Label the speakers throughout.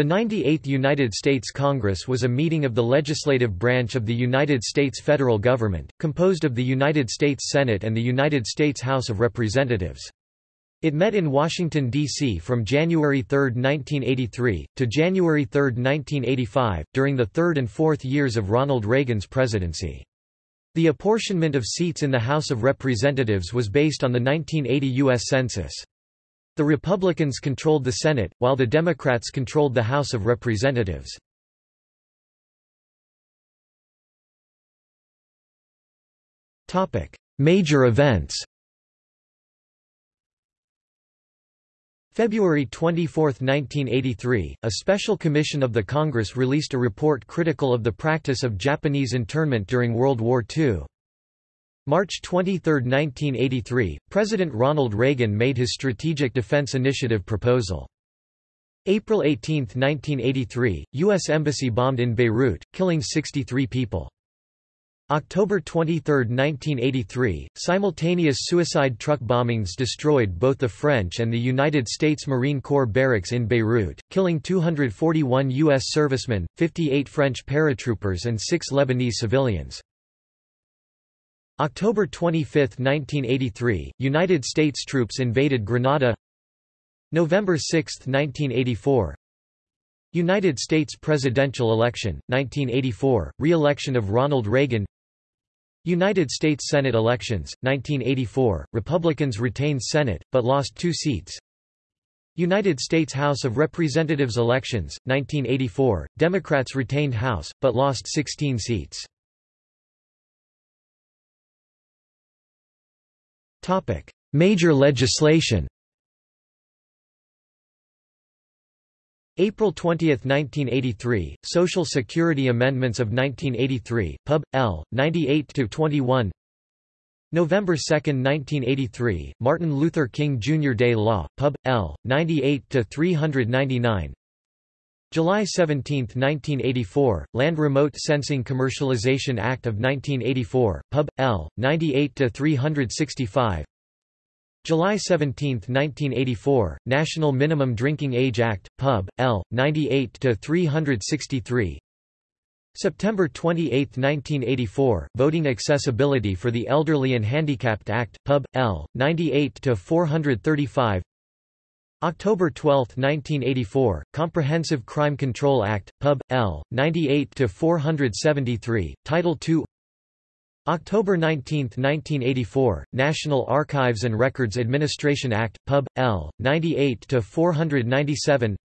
Speaker 1: The 98th United States Congress was a meeting of the legislative branch of the United States federal government, composed of the United States Senate and the United States House of Representatives. It met in Washington, D.C. from January 3, 1983, to January 3, 1985, during the third and fourth years of Ronald Reagan's presidency. The apportionment of seats in the House of Representatives was based on the 1980 U.S. Census. The Republicans controlled the Senate, while the Democrats controlled the House of Representatives. Major events February 24, 1983, a special commission of the Congress released a report critical of the practice of Japanese internment during World War II. March 23, 1983, President Ronald Reagan made his Strategic Defense Initiative proposal. April 18, 1983, U.S. Embassy bombed in Beirut, killing 63 people. October 23, 1983, simultaneous suicide truck bombings destroyed both the French and the United States Marine Corps barracks in Beirut, killing 241 U.S. servicemen, 58 French paratroopers and 6 Lebanese civilians. October 25, 1983, United States troops invaded Grenada. November 6, 1984 United States presidential election, 1984, re-election of Ronald Reagan. United States Senate elections, 1984, Republicans retained Senate, but lost two seats. United States House of Representatives elections, 1984, Democrats retained House, but lost 16 seats Major legislation April 20, 1983, Social Security Amendments of 1983, Pub. L. 98-21 November 2, 1983, Martin Luther King Jr. Day Law, Pub. L. 98-399 July 17, 1984, Land Remote Sensing Commercialization Act of 1984, Pub. L. 98-365 July 17, 1984, National Minimum Drinking Age Act, Pub. L. 98-363 September 28, 1984, Voting Accessibility for the Elderly and Handicapped Act, Pub. L. 98-435 October 12, 1984, Comprehensive Crime Control Act, Pub. L. 98-473, Title II October 19, 1984, National Archives and Records Administration Act, Pub. L. 98-497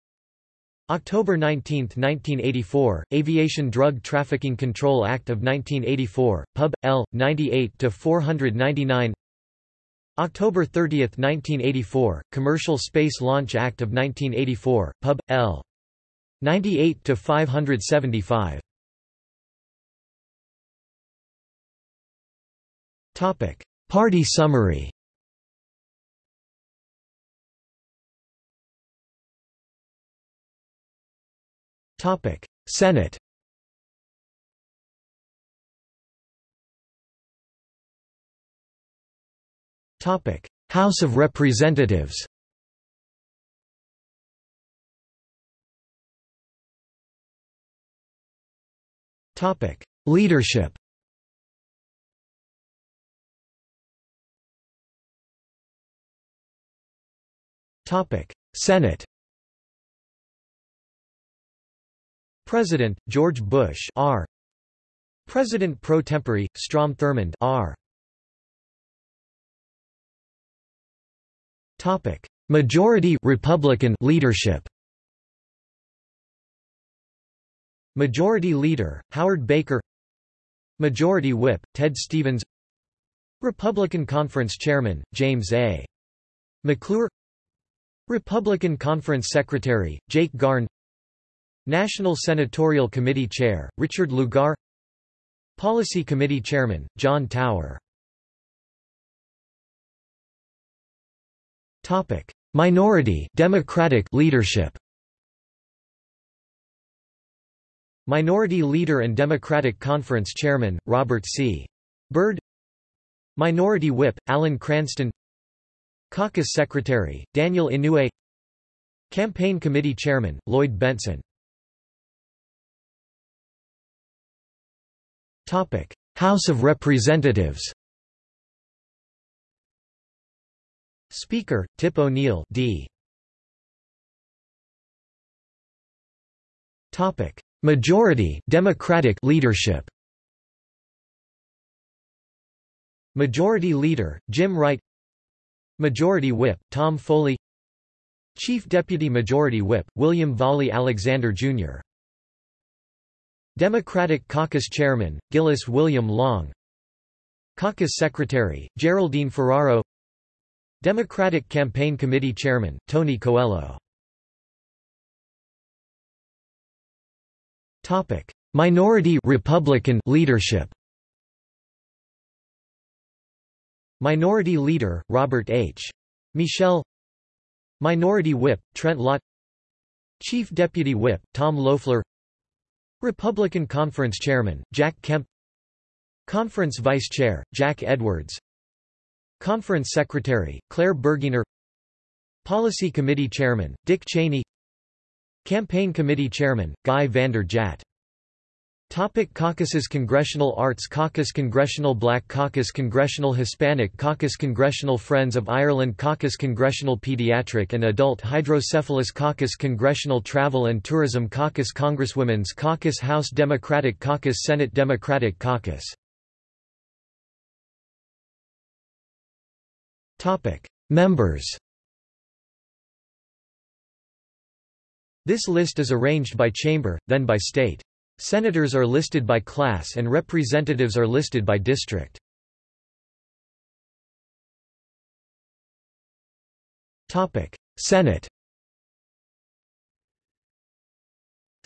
Speaker 1: October 19, 1984, Aviation Drug Trafficking Control Act of 1984, Pub. L. 98-499 October 30, 1984, Commercial Space Launch Act of 1984, Pub. L. 98-575 Topic: Party summary. Topic: Senate House of Representatives Leadership Topic. Senate President George Bush R. President pro tempore Strom Thurmond R Topic: Majority Republican leadership. Majority Leader Howard Baker. Majority Whip Ted Stevens. Republican Conference Chairman James A. McClure. Republican Conference Secretary Jake Garn. National Senatorial Committee Chair Richard Lugar. Policy Committee Chairman John Tower. Topic: Minority Democratic leadership. Minority Leader and Democratic Conference Chairman Robert C. Byrd. Minority Whip Alan Cranston. Caucus Secretary Daniel Inouye. Campaign Committee Chairman, Lloyd Bentsen House of Representatives Speaker, Tip O'Neill D. Topic: Majority Democratic leadership. Majority Leader Jim Wright. Majority Whip Tom Foley. Chief Deputy Majority Whip William Vollie Alexander Jr. Democratic Caucus Chairman Gillis William Long. Caucus Secretary Geraldine Ferraro. Democratic Campaign Committee Chairman Tony Coelho. Minority Republican leadership. Minority Leader Robert H. Michel Minority Whip Trent Lott Chief Deputy Whip Tom Loeffler Republican Conference Chairman Jack Kemp Conference Vice Chair Jack Edwards Conference Secretary Clair Burgener. Policy Committee Chairman Dick Cheney. Campaign Committee Chairman, Guy Vander Jagt Topic Caucuses Congressional Arts Caucus Congressional Black Caucus Congressional Hispanic Caucus Congressional Friends of Ireland Caucus Congressional Pediatric and Adult Hydrocephalus Caucus Congressional Travel and Tourism Caucus Congresswomen's Caucus House Democratic Caucus Senate Democratic Caucus Members This list is arranged by chamber, then by state. Senators are listed by class and representatives are listed by district. Topic: Senate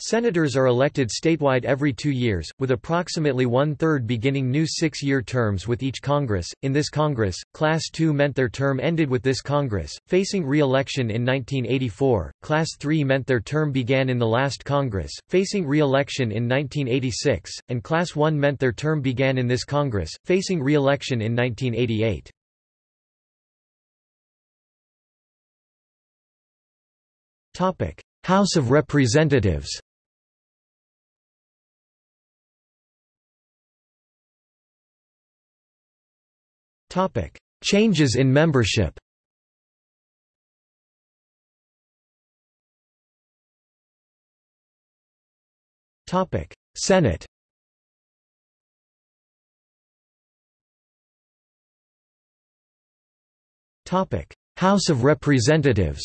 Speaker 1: Senators are elected statewide every two years, with approximately one-third beginning new six-year terms with each Congress. In this Congress, Class II meant their term ended with this Congress, facing re-election in 1984, Class III meant their term began in the last Congress, facing re-election in 1986, and Class I meant their term began in this Congress, facing re-election in 1988. House of Representatives Topic: Changes in membership. Topic: Senate. Topic: House of Representatives.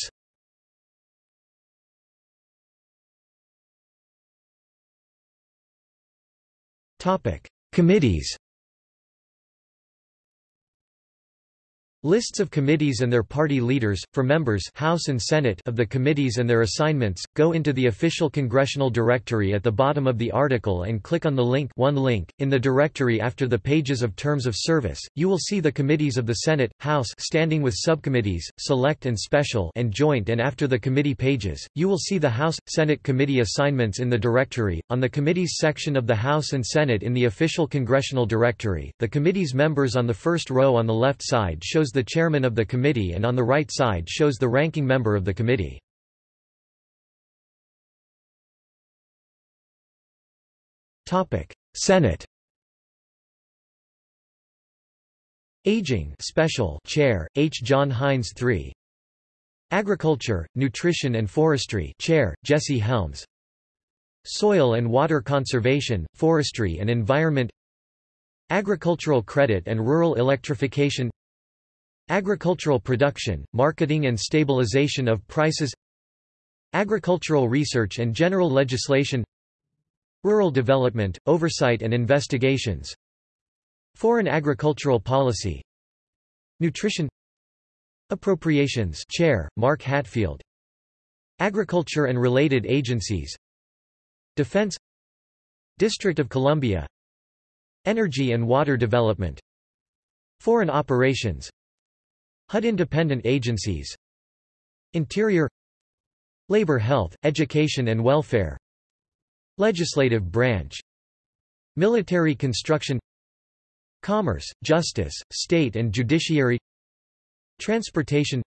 Speaker 1: Topic: Committees. Lists of committees and their party leaders, for members House and Senate of the committees and their assignments, go into the official congressional directory at the bottom of the article and click on the link one link. In the directory after the pages of terms of service, you will see the committees of the Senate, House standing with subcommittees, select and special and joint and after the committee pages, you will see the House, Senate committee assignments in the directory. On the committees section of the House and Senate in the official congressional directory, the committee's members on the first row on the left side shows the chairman of the committee and on the right side shows the ranking member of the committee. Senate Aging Special Chair, H. John Heinz III Agriculture, Nutrition and Forestry Chair, Jesse Helms. Soil and Water Conservation, Forestry and Environment. Agricultural Credit and Rural Electrification Agricultural production, marketing and stabilization of prices Agricultural research and general legislation Rural development, oversight and investigations Foreign agricultural policy Nutrition Appropriations Chair, Mark Hatfield Agriculture and related agencies Defense District of Columbia Energy and water development Foreign operations HUD independent agencies. Interior. Labor Health, Education and Welfare. Legislative branch. Military construction. Commerce, Justice, State and Judiciary. Transportation.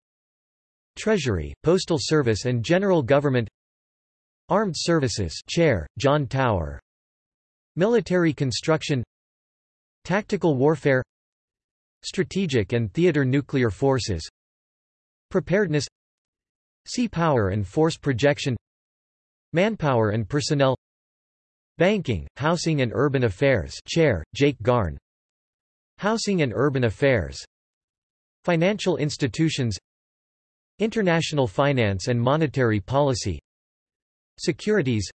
Speaker 1: Treasury, Postal Service and General Government. Armed Services Chair, John Tower. Military Construction. Tactical Warfare Strategic and Theater Nuclear Forces Preparedness Sea Power and Force Projection Manpower and Personnel Banking, Housing and Urban Affairs Chair, Jake Garn Housing and Urban Affairs Financial Institutions International Finance and Monetary Policy Securities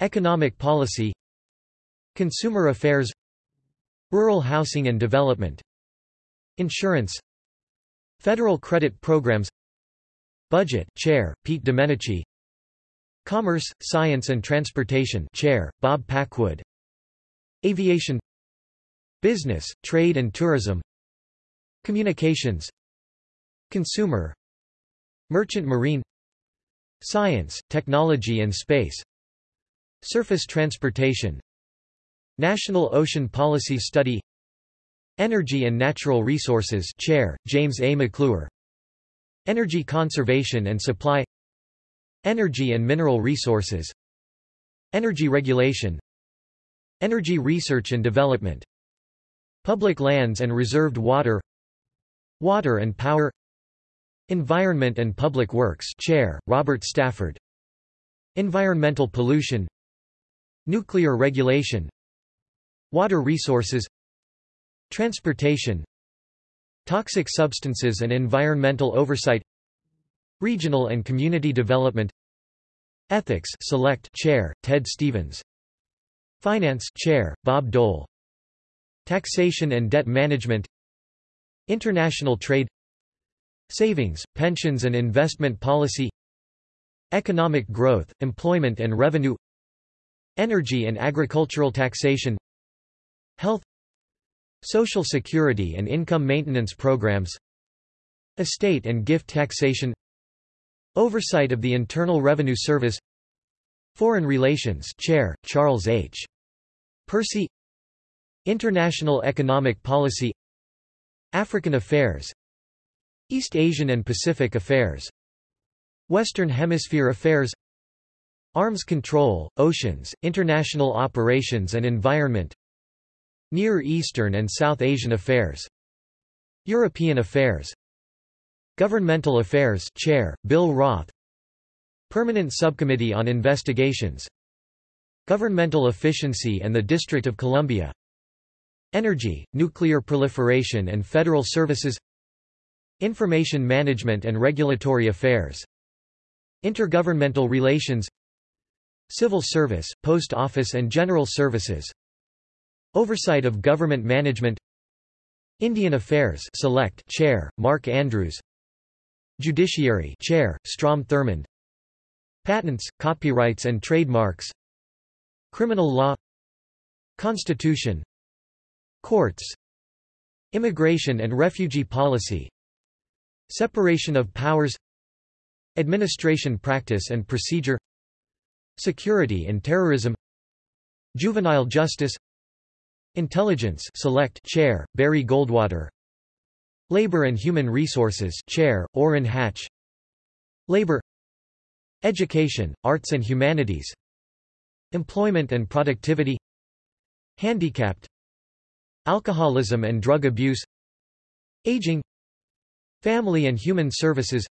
Speaker 1: Economic Policy Consumer Affairs Rural Housing and Development Insurance Federal Credit Programs Budget Chair, Pete Domenici Commerce, Science and Transportation Chair, Bob Packwood Aviation Business, Trade and Tourism Communications Consumer Merchant Marine Science, Technology and Space Surface Transportation National Ocean Policy Study Energy and Natural Resources Chair, James A. McClure. Energy Conservation and Supply. Energy and mineral resources. Energy regulation. Energy research and development. Public lands and reserved water. Water and power. Environment and Public Works Chair, Robert Stafford. Environmental pollution. Nuclear regulation. Water resources Transportation Toxic substances and environmental oversight Regional and Community Development Ethics Select Chair, Ted Stevens Finance Chair, Bob Dole Taxation and Debt Management International Trade Savings, Pensions and Investment Policy Economic Growth, Employment and Revenue Energy and Agricultural Taxation Health Social Security and Income Maintenance Programs Estate and Gift Taxation Oversight of the Internal Revenue Service Foreign Relations Chair, Charles H. Percy International Economic Policy African Affairs East Asian and Pacific Affairs Western Hemisphere Affairs Arms Control, Oceans, International Operations and Environment Near Eastern and South Asian Affairs. European Affairs. Governmental Affairs Chair, Bill Roth. Permanent Subcommittee on Investigations. Governmental Efficiency and the District of Columbia. Energy, Nuclear Proliferation and Federal Services. Information Management and Regulatory Affairs. Intergovernmental Relations. Civil Service, Post Office and General Services Oversight of Government Management Indian Affairs Select Chair, Mark Andrews Judiciary Chair, Strom Thurmond Patents, Copyrights and Trademarks Criminal Law Constitution Courts Immigration and Refugee Policy Separation of Powers Administration Practice and Procedure Security and Terrorism Juvenile Justice Intelligence Select Chair, Barry Goldwater. Labor and Human Resources Chair, Orrin Hatch. Labor. Education, Arts and Humanities. Employment and Productivity. Handicapped. Alcoholism and drug abuse. Aging. Family and Human Services.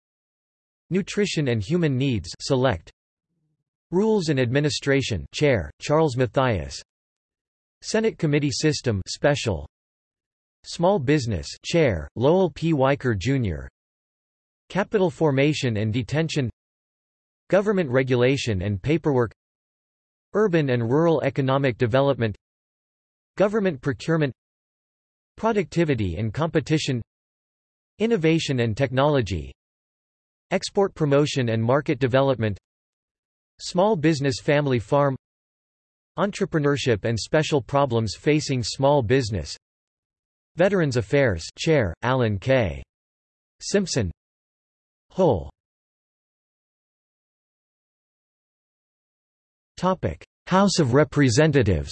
Speaker 1: Nutrition and Human Needs Select. Rules and Administration Chair, Charles Mathias Senate Committee System Special. Small Business Chair, Lowell P. Weicker, Jr. Capital Formation and Retention. Government Regulation and Paperwork. Urban and Rural Economic Development. Government Procurement. Productivity and Competition. Innovation and Technology. Export Promotion and Market Development. Small Business Family Farm Entrepreneurship and Special Problems Facing Small Business. Veterans Affairs Chair, Alan K. Simpson. Whole House of Representatives.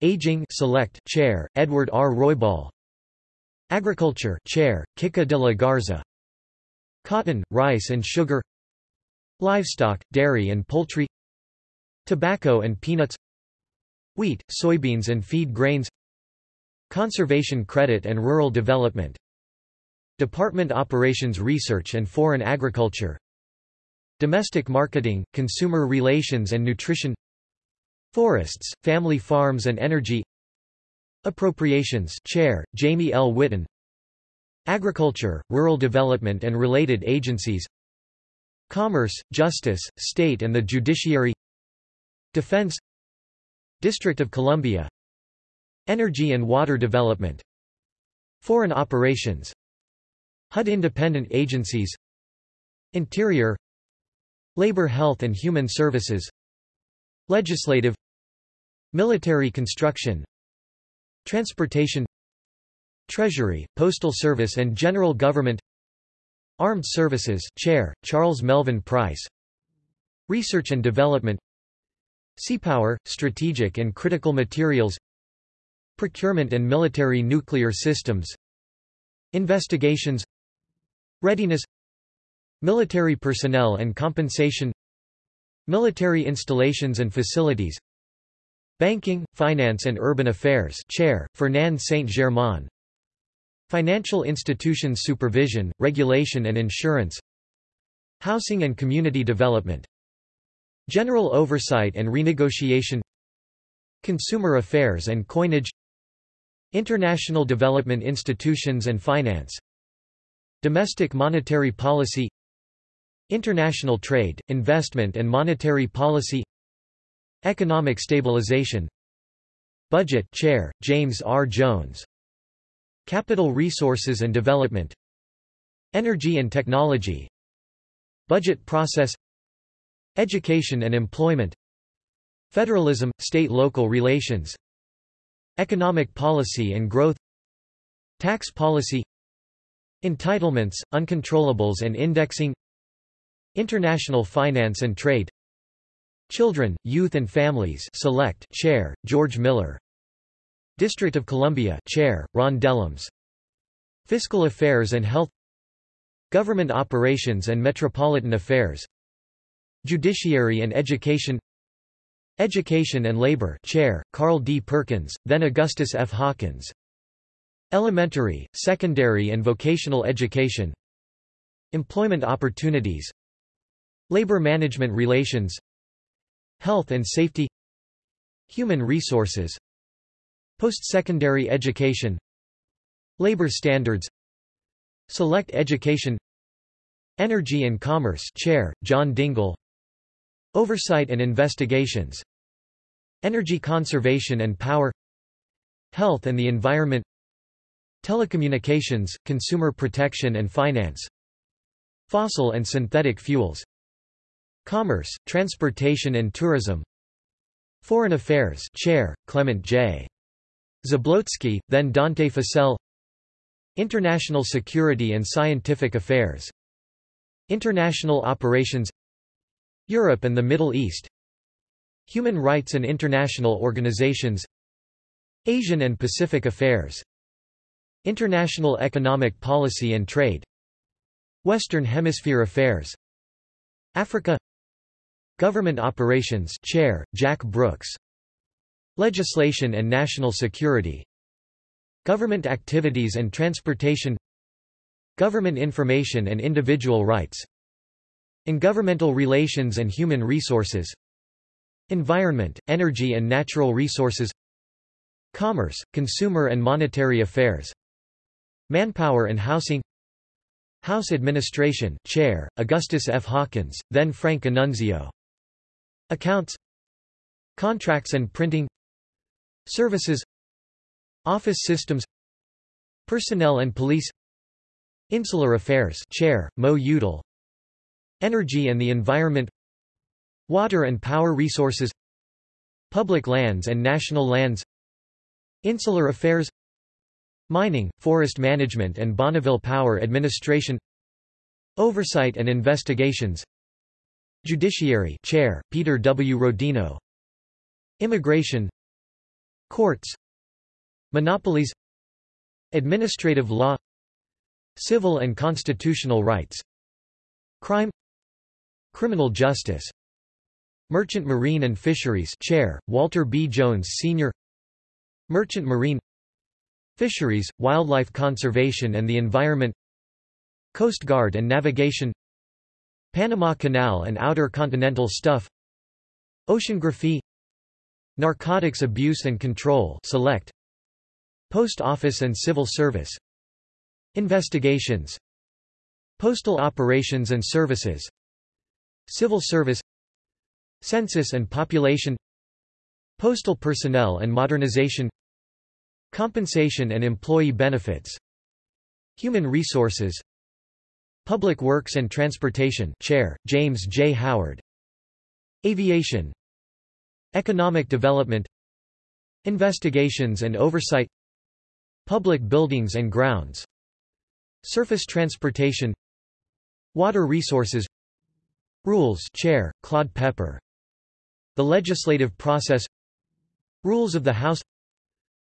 Speaker 1: Aging Select Chair, Edward R. Roybal. Agriculture Chair, Kika de la Garza. Cotton, rice and sugar Livestock, dairy and poultry Tobacco and peanuts Wheat, soybeans and feed grains Conservation credit and rural development Department Operations Research and Foreign Agriculture Domestic marketing, consumer relations and nutrition Forests, family farms and energy Appropriations Chair, Jamie L. Whitten Agriculture, Rural Development and related agencies Commerce, Justice, State and the Judiciary Defense District of Columbia Energy and Water Development Foreign Operations HUD Independent Agencies Interior Labor Health and Human Services Legislative Military Construction Transportation Treasury, Postal Service and General Government Armed Services Chair, Charles Melvin Price. Research and Development. Seapower, Strategic and Critical Materials. Procurement and Military Nuclear Systems. Investigations. Readiness. Military personnel and compensation. Military installations and facilities. Banking, Finance and Urban Affairs Chair, Fernand Saint-Germain Financial institutions supervision, regulation and insurance Housing and community development General oversight and renegotiation Consumer affairs and coinage International development institutions and finance Domestic monetary policy International trade, investment and monetary policy Economic stabilization Budget Chair, James R. Jones Capital Resources and Development Energy and Technology Budget Process Education and Employment Federalism, State-Local Relations Economic Policy and Growth Tax Policy Entitlements, Uncontrollables and Indexing International Finance and Trade Children, Youth and Families Select Chair, George Miller District of Columbia Chair, Ron Dellums. Fiscal Affairs and Health. Government Operations and Metropolitan Affairs. Judiciary and Education. Education and Labor Chair, Carl D. Perkins, then Augustus F. Hawkins. Elementary, Secondary and Vocational Education. Employment Opportunities. Labor Management Relations. Health and Safety. Human Resources Post-secondary education Labor standards Select education Energy and Commerce Chair, John Dingell Oversight and investigations Energy conservation and power Health and the environment Telecommunications, consumer protection and finance Fossil and synthetic fuels Commerce, transportation and tourism Foreign Affairs Chair, Clement J. Zablocki, then Dante Fascell International Security and Scientific Affairs. International Operations. Europe and the Middle East. Human Rights and International Organizations. Asian and Pacific Affairs. International Economic Policy and Trade. Western Hemisphere Affairs. Africa. Government Operations Chair, Jack Brooks Legislation and national security Government activities and transportation Government information and individual rights Intergovernmental relations and human resources Environment, energy and natural resources Commerce, consumer and monetary affairs Manpower and housing House Administration Chair, Augustus F. Hawkins, then Frank Annunzio Accounts Contracts and printing Services Office systems Personnel and police Insular Affairs Chair, Mo Udall Energy and the environment Water and power resources Public lands and national lands Insular affairs Mining, forest management and Bonneville Power Administration Oversight and investigations Judiciary Chair, Peter W. Rodino Immigration Courts Monopolies Administrative law Civil and constitutional rights Crime Criminal justice Merchant Marine and Fisheries Chair, Walter B. Jones Sr. Merchant Marine Fisheries, Wildlife Conservation and the Environment Coast Guard and Navigation Panama Canal and Outer Continental Shelf Oceanography Narcotics Abuse and Control Select. Post Office and Civil Service. Investigations. Postal Operations and Services. Civil Service. Census and Population. Postal Personnel and Modernization. Compensation and Employee Benefits. Human Resources. Public Works and Transportation Chair, James J. Howard. Aviation Economic Development Investigations and Oversight Public Buildings and Grounds Surface Transportation Water Resources Rules Chair, Claude Pepper. The Legislative Process Rules of the House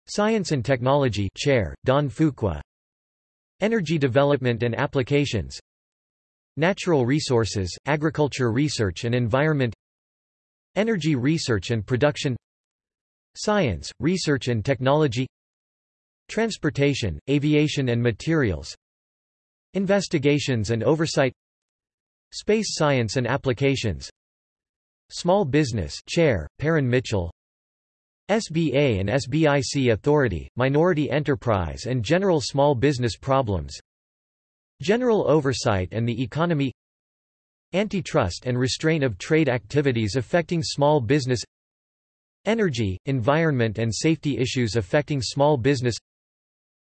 Speaker 1: Science and Technology Chair, Don Fuqua. Energy Development and Applications Natural Resources, Agriculture Research and Environment Energy Research and Production Science, Research and Technology Transportation, Aviation and Materials Investigations and Oversight Space Science and Applications Small Business Chair, Parren Mitchell SBA and SBIC Authority, Minority Enterprise and General Small Business Problems General oversight and the economy Antitrust and restraint of trade activities affecting small business Energy, environment and safety issues affecting small business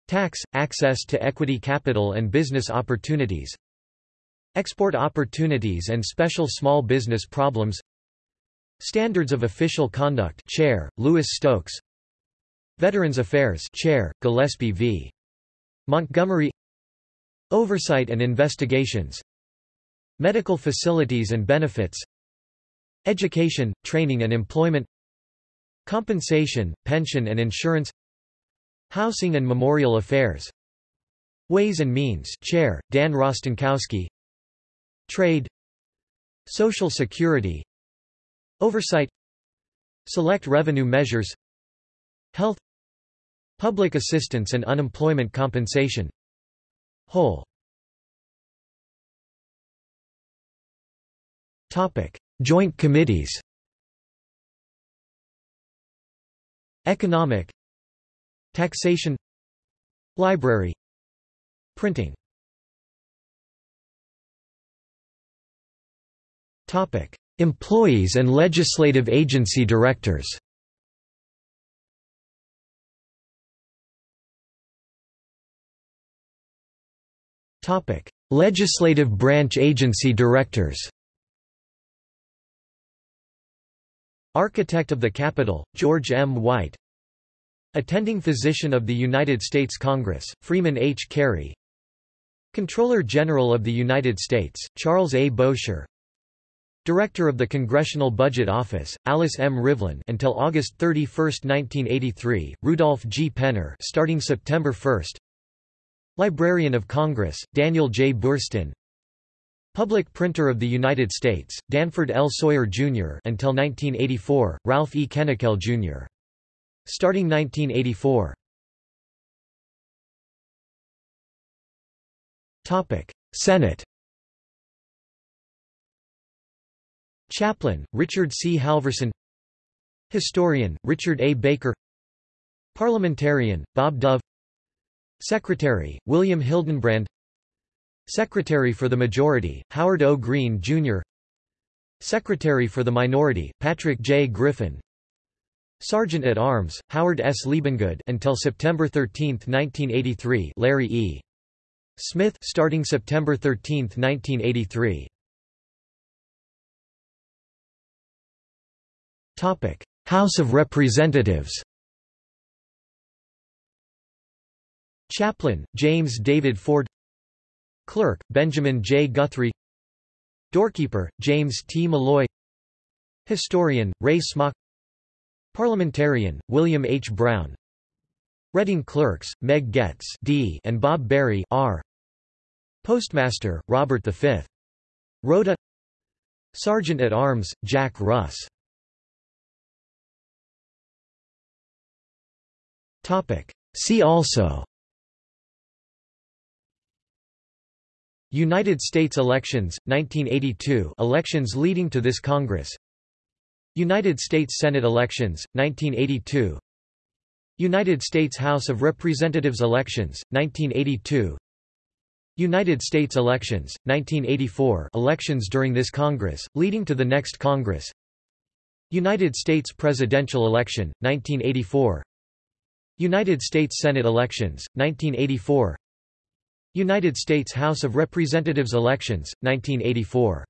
Speaker 1: Tax, access to equity capital and business opportunities Export opportunities and special small business problems Standards of Official Conduct Chair, Louis Stokes Veterans Affairs Chair, Gillespie V. Montgomery Oversight and investigations Medical facilities and benefits Education, training and employment Compensation, pension and insurance Housing and memorial affairs Ways and Means Chair, Dan Rostenkowski Trade Social Security Oversight Select revenue measures Health Public assistance and unemployment compensation. Whole Topic: Joint Committees. Economic Taxation Library Printing Topic: Employees and legislative agency directors. Topic: Legislative branch agency directors. Architect of the Capitol, George M. White Attending Physician of the United States Congress, Freeman H. Cary Comptroller General of the United States, Charles A. Bowsher Director of the Congressional Budget Office, Alice M. Rivlin until August 31, 1983, Rudolph G. Penner starting September 1 Librarian of Congress, Daniel J. Boorstin Public Printer of the United States, Danford L. Sawyer, Jr. until 1984, Ralph E. Kennickell, Jr. Starting 1984. Senate Chaplain, Richard C. Halverson Historian, Richard A. Baker Parliamentarian, Bob Dove Secretary, William Hildenbrand Secretary for the Majority, Howard O. Green, Jr. Secretary for the Minority, Patrick J. Griffin Sergeant at Arms, Howard S. Liebengood until September 13, 1983 Larry E. Smith starting September 13, 1983 House of Representatives Chaplain, James David Ford Clerk, Benjamin J. Guthrie Doorkeeper, James T. Molloy Historian, Ray Smock Parliamentarian, William H. Brown Reading Clerks, Meg Getz D and Bob Berry R. Postmaster, Robert V. Rota Sergeant at Arms, Jack Russ See also United States elections, 1982 elections leading to this Congress. United States Senate elections, 1982 United States House of Representatives elections, 1982 United States elections, 1984 elections during this Congress, leading to the next Congress. United States presidential election, 1984 United States Senate elections, 1984 United States House of Representatives elections, 1984